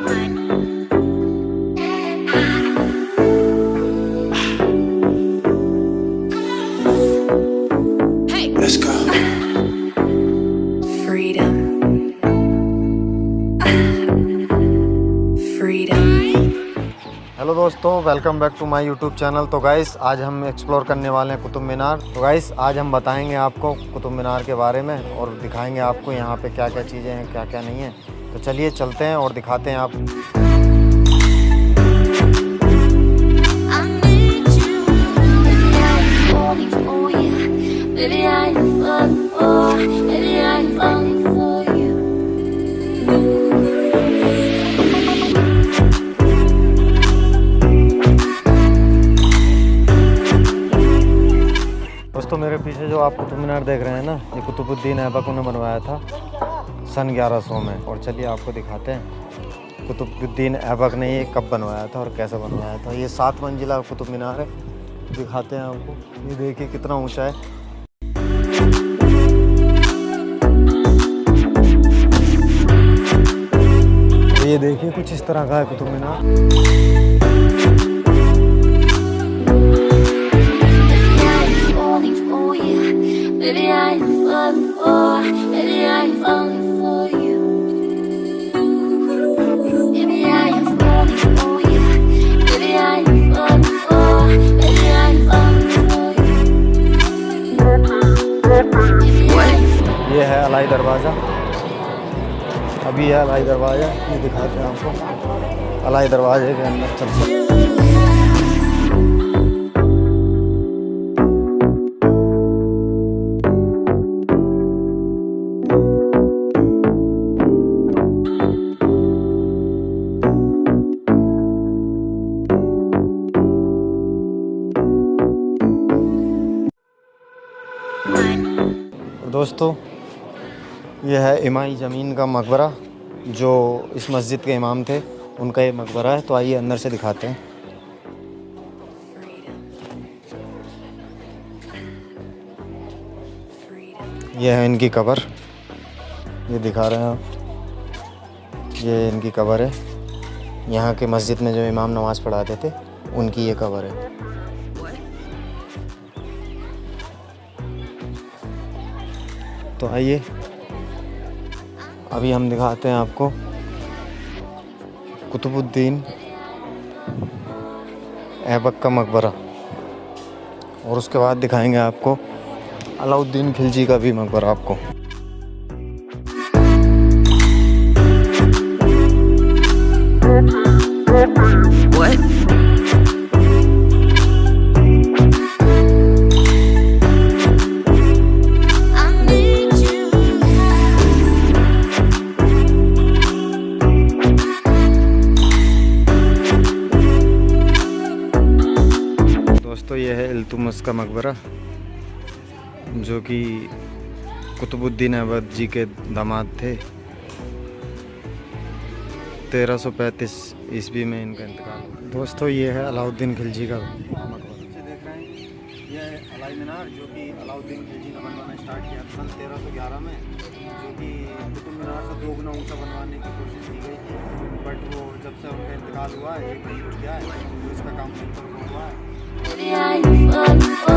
Hello दोस्तों. Welcome back to my YouTube channel तो guys आज हम एक्सप्लोर करने वाले हैं कुतुब मीनार. तो गाइस आज हम बताएँगे आपको कुतुब मीनार के बारे में और दिखाएँगे आपको यहाँ पे क्या क्या चीज़ें हैं क्या क्या नहीं है. तो चलिए चलते हैं और दिखाते हैं आप। तो मेरे पीछे जो आप कुतुब मीनार देख रहे हैं ना, ये कुतुबुद्दीन ऐबक उन्हें बनवाया था। सन 1100 में। और चलिए आपको दिखाते हैं। कुतुबुद्दीन ऐबक ने ये कब बनवाया था और कैसे बनवाया था। ये सात मंजिला कुतुब मीनार है। दिखाते हैं आपको। ये देखिए कितना ऊँचा है। ये देखिए कुछ इस तरह का है कुतुब मीनार। अभी है, अलाई दरवाज़ा, ये दिखाते हैं आपको। अलाई दरवाजे के अंदर चलते दोस्तों यह है इमाई ज़मीन का मकबरा। जो इस मस्जिद के इमाम थे, उनका ये मकबरा है तो आइए अंदर से दिखाते हैं। ये है इनकी कबर। ये दिखा रहे हैं आप। ये इनकी कबर है। यहाँ के मस्जिद में जो इमाम नमाज़ पढ़ाते थे, उनकी ये कबर है। तो आइए। अभी हम दिखाते हैं आपको कुतुबुद्दीन ऐबक का मकबरा और उसके बाद दिखाएँगे आपको अलाउद्दीन खिलजी का भी मकबरा आपको What? दोस्तों, ये है इल्तुतमिश का मकबरा, जो कि कुतुबुद्दीन ऐबक जी के दामाद थे। 1335 ईस्वी में इनका इंतकाल दोस्तों, ये है अलाउद्दीन खिलजी का मकबरा। जो कि अलाउद्दीन खिलजी ने बनवाना स्टार्ट किया सन 1311 में, जो कि कुतुब मीनार से बनवाने की कोशिश की गई थी। बट वो जब से उनका इंतकाल हुआ है एक है तो इसका काम शुरू हुआ है। Yeah,